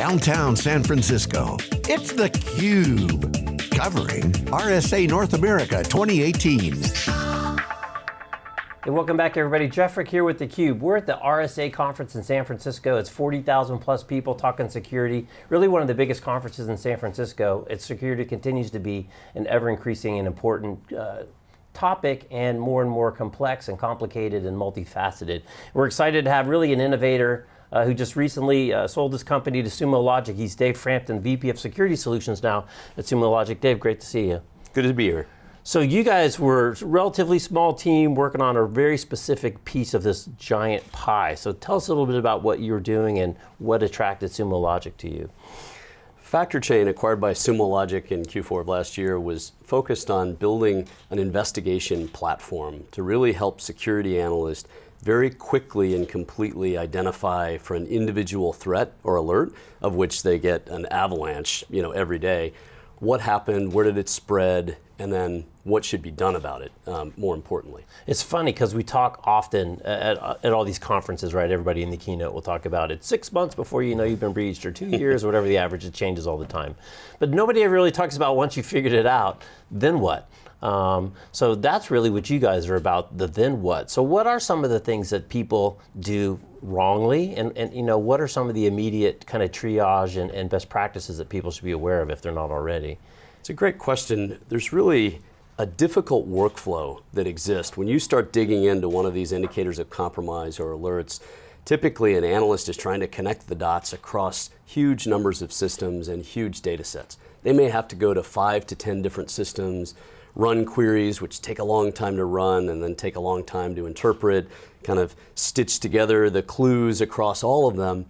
downtown San Francisco. It's theCUBE, covering RSA North America 2018. Hey, welcome back everybody. Jeff Frick here with theCUBE. We're at the RSA conference in San Francisco. It's 40,000 plus people talking security. Really one of the biggest conferences in San Francisco. Its security continues to be an ever increasing and important uh, topic and more and more complex and complicated and multifaceted. We're excited to have really an innovator uh, who just recently uh, sold his company to Sumo Logic. He's Dave Frampton, VP of Security Solutions now at Sumo Logic. Dave, great to see you. Good to be here. So you guys were a relatively small team working on a very specific piece of this giant pie. So tell us a little bit about what you were doing and what attracted Sumo Logic to you. FactorChain, acquired by Sumo Logic in Q4 of last year, was focused on building an investigation platform to really help security analysts very quickly and completely identify for an individual threat or alert, of which they get an avalanche you know, every day, what happened, where did it spread, and then what should be done about it, um, more importantly. It's funny because we talk often at, at, all these conferences, right? Everybody in the keynote will talk about it six months before you know you've been breached, or two years, or whatever the average, it changes all the time. But nobody ever really talks about once you figured it out, then what? Um, so that's really what you guys are about, the then what. So what are some of the things that people do wrongly, and, and you know, what are some of the immediate kind of triage and, and best practices that people should be aware of if they're not already? It's a great question. There's really a difficult workflow that exists. When you start digging into one of these indicators of compromise or alerts, typically an analyst is trying to connect the dots across huge numbers of systems and huge data sets. They may have to go to five to 10 different systems, run queries, which take a long time to run and then take a long time to interpret, kind of stitch together the clues across all of them.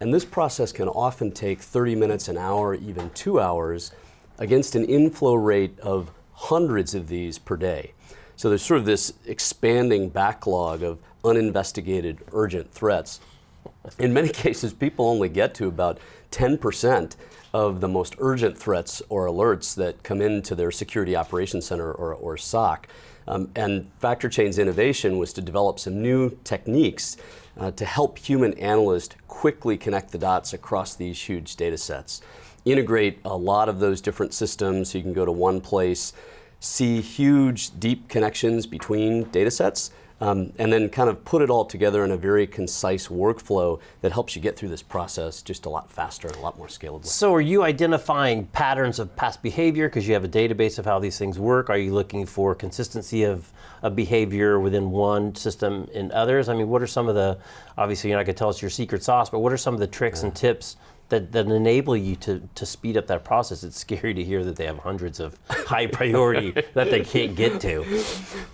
And this process can often take 30 minutes, an hour, even two hours, against an inflow rate of hundreds of these per day. So there's sort of this expanding backlog of uninvestigated urgent threats. In many cases, people only get to about 10% of the most urgent threats or alerts that come into their Security Operations Center or, or SOC. Um, and FactorChain's innovation was to develop some new techniques uh, to help human analysts quickly connect the dots across these huge data sets integrate a lot of those different systems so you can go to one place, see huge, deep connections between data sets, um, and then kind of put it all together in a very concise workflow that helps you get through this process just a lot faster and a lot more scalable. So are you identifying patterns of past behavior because you have a database of how these things work? Are you looking for consistency of, of behavior within one system and others? I mean, what are some of the, obviously you're not going to tell us your secret sauce, but what are some of the tricks yeah. and tips that, that enable you to, to speed up that process. It's scary to hear that they have hundreds of high priority that they can't get to.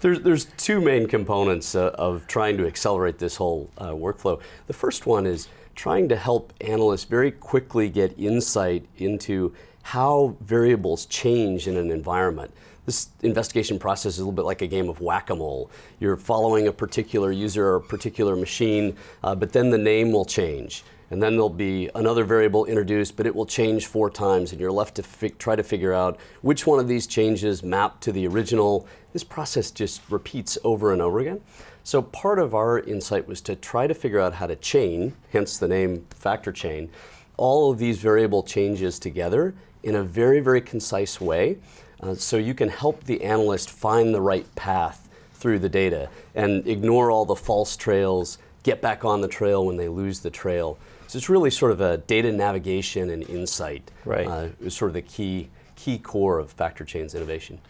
There's, there's two main components uh, of trying to accelerate this whole uh, workflow. The first one is trying to help analysts very quickly get insight into how variables change in an environment. This investigation process is a little bit like a game of whack-a-mole. You're following a particular user or a particular machine, uh, but then the name will change and then there'll be another variable introduced, but it will change four times, and you're left to try to figure out which one of these changes map to the original. This process just repeats over and over again. So part of our insight was to try to figure out how to chain, hence the name factor chain, all of these variable changes together in a very, very concise way, uh, so you can help the analyst find the right path through the data and ignore all the false trails, get back on the trail when they lose the trail. So it's really sort of a data navigation and insight. Right. Uh, is sort of the key, key core of Factor Chain's innovation.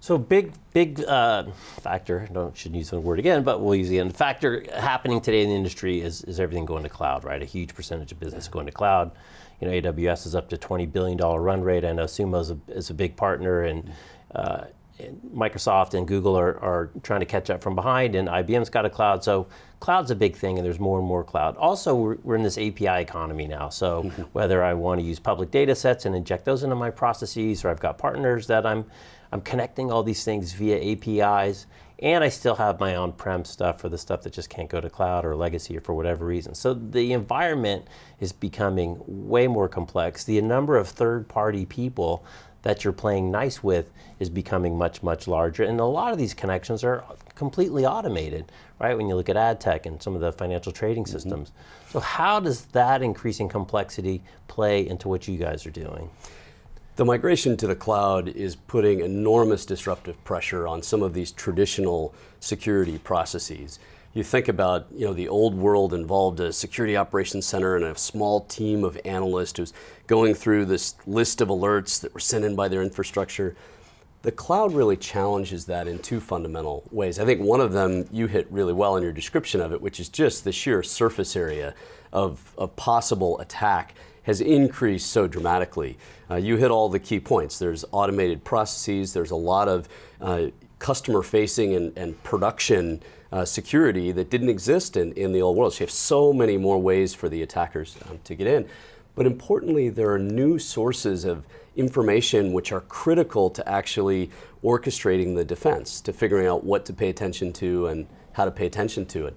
So big, big uh, factor, I don't shouldn't use the word again, but we'll use the end. Factor happening today in the industry is, is everything going to cloud, right? A huge percentage of business going to cloud. You know, AWS is up to $20 billion run rate. I know Sumo is a, is a big partner and uh, Microsoft and Google are, are trying to catch up from behind and IBM's got a cloud, so cloud's a big thing and there's more and more cloud. Also, we're, we're in this API economy now, so mm-hmm. whether I want to use public data sets and inject those into my processes or I've got partners that I'm, I'm connecting all these things via APIs and I still have my on-prem stuff for the stuff that just can't go to cloud or legacy or for whatever reason. So the environment is becoming way more complex. The number of third-party people that you're playing nice with is becoming much, much larger. And a lot of these connections are completely automated, right? When you look at ad tech and some of the financial trading mm -hmm. systems. So how does that increasing complexity play into what you guys are doing? The migration to the cloud is putting enormous disruptive pressure on some of these traditional security processes. You think about, you know, the old world involved a security operations center and a small team of analysts who's going through this list of alerts that were sent in by their infrastructure. The cloud really challenges that in two fundamental ways. I think one of them you hit really well in your description of it, which is just the sheer surface area of, of possible attack has increased so dramatically. Uh, you hit all the key points. There's automated processes, there's a lot of uh, customer facing and, and production uh, security that didn't exist in, in the old world. So you have so many more ways for the attackers um, to get in. But importantly, there are new sources of information which are critical to actually orchestrating the defense, to figuring out what to pay attention to and how to pay attention to it.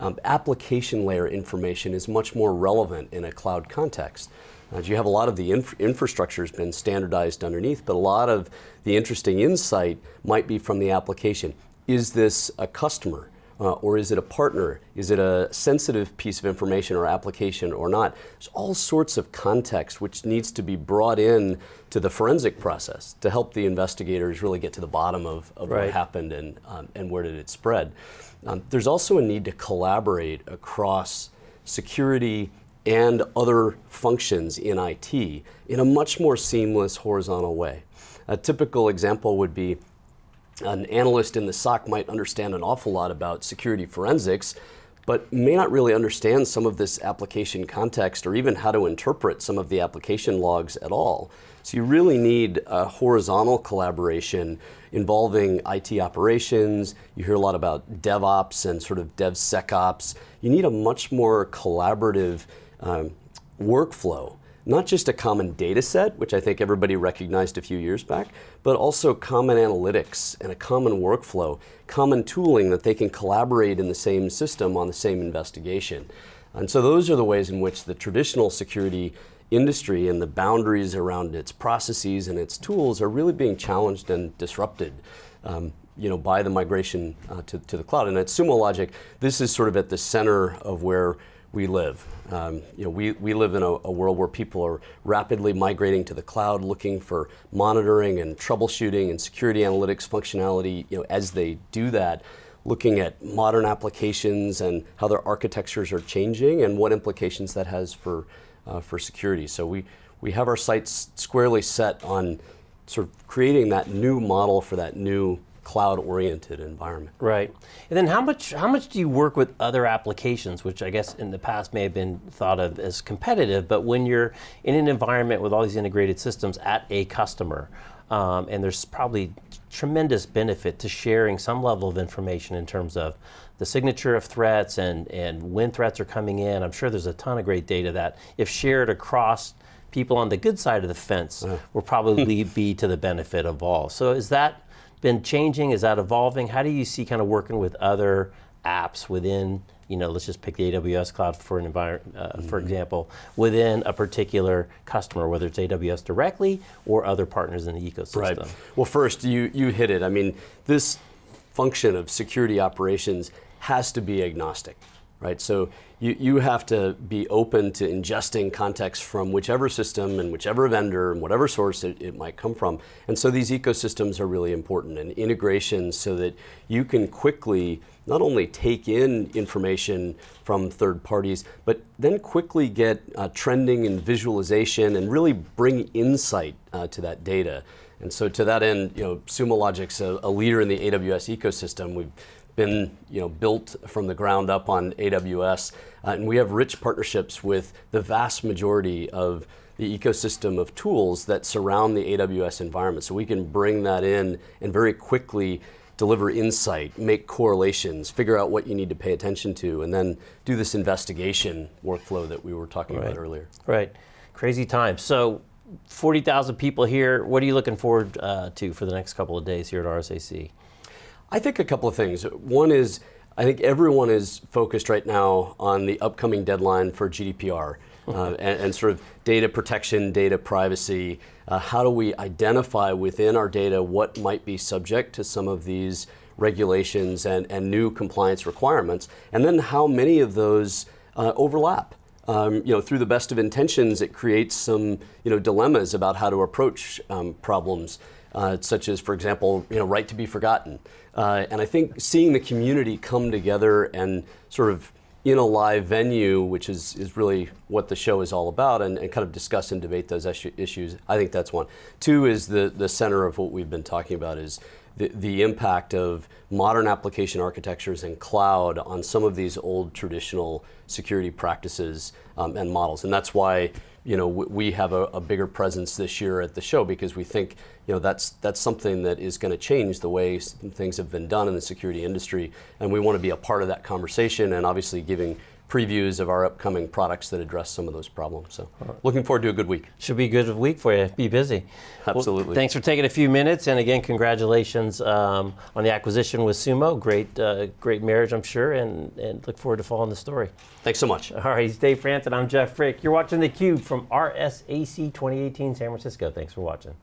Um, application layer information is much more relevant in a cloud context. Uh, you have a lot of the inf infrastructure has been standardized underneath, but a lot of the interesting insight might be from the application. Is this a customer? Uh, or is it a partner? Is it a sensitive piece of information or application or not? There's all sorts of context which needs to be brought in to the forensic process to help the investigators really get to the bottom of, of right. what happened and, um, and where did it spread. Um, there's also a need to collaborate across security and other functions in IT in a much more seamless horizontal way. A typical example would be an analyst in the SOC might understand an awful lot about security forensics, but may not really understand some of this application context or even how to interpret some of the application logs at all. So you really need a horizontal collaboration involving IT operations. You hear a lot about DevOps and sort of DevSecOps. You need a much more collaborative um, workflow not just a common data set, which I think everybody recognized a few years back, but also common analytics and a common workflow, common tooling that they can collaborate in the same system on the same investigation. And so those are the ways in which the traditional security industry and the boundaries around its processes and its tools are really being challenged and disrupted. Um, you know, by the migration uh, to, to the cloud. And at Sumo Logic, this is sort of at the center of where we live. Um, you know, we, we live in a, a, world where people are rapidly migrating to the cloud, looking for monitoring and troubleshooting and security analytics functionality. You know, as they do that, looking at modern applications and how their architectures are changing and what implications that has for uh, for security. So we we have our sights squarely set on sort of creating that new model for that new cloud-oriented environment. Right. And then how much how much do you work with other applications, which I guess in the past may have been thought of as competitive, but when you're in an environment with all these integrated systems at a customer, um, and there's probably tremendous benefit to sharing some level of information in terms of the signature of threats and, and when threats are coming in. I'm sure there's a ton of great data that if shared across people on the good side of the fence uh. will probably be to the benefit of all. So is that been changing? Is that evolving? How do you see kind of working with other apps within, you know, let's just pick the AWS cloud for an environment, uh, mm -hmm. for example, within a particular customer, whether it's AWS directly or other partners in the ecosystem? Right. Well, first, you, you hit it. I mean, this function of security operations has to be agnostic right? So you, you have to be open to ingesting context from whichever system and whichever vendor and whatever source it, it might come from. And so these ecosystems are really important and integrations so that you can quickly not only take in information from third parties, but then quickly get uh, trending and visualization and really bring insight uh, to that data. And so to that end, you know, Sumo Logic's a, a leader in the AWS ecosystem. We've been you know, built from the ground up on AWS, uh, and we have rich partnerships with the vast majority of the ecosystem of tools that surround the AWS environment. So we can bring that in and very quickly deliver insight, make correlations, figure out what you need to pay attention to, and then do this investigation workflow that we were talking right. about earlier. Right, crazy time. So 40,000 people here, what are you looking forward uh, to for the next couple of days here at RSAC? I think a couple of things. One is, I think everyone is focused right now on the upcoming deadline for GDPR. uh, and, and, sort of data protection, data privacy. Uh, how do we identify within our data what might be subject to some of these regulations and, and new compliance requirements? And then how many of those uh, overlap? Um, you know, through the best of intentions, it creates some you know dilemmas about how to approach um, problems, uh, such as, for example, you know, right to be forgotten. Uh, and I think seeing the community come together and sort of in a live venue, which is, is really what the show is all about, and, and kind of discuss and debate those issues. I think that's one. Two is the, the center of what we've been talking about is the, the impact of modern application architectures and cloud on some of these old traditional security practices um, and models. And that's why you know, we have a, a, bigger presence this year at the show because we think, you know, that's that's something that is going to change the way things have been done in the security industry, and we want to be a part of that conversation and obviously giving previews of our upcoming products that address some of those problems. So looking forward to a good week. Should be a good week for you. Be busy. Absolutely. Well, thanks for taking a few minutes. And again, congratulations um, on the acquisition with Sumo. Great, uh, great marriage, I'm sure, and, and look forward to following the story. Thanks so much. All right, he's Dave Frampton. I'm Jeff Frick. You're watching theCUBE from RSAC 2018 San Francisco. Thanks for watching.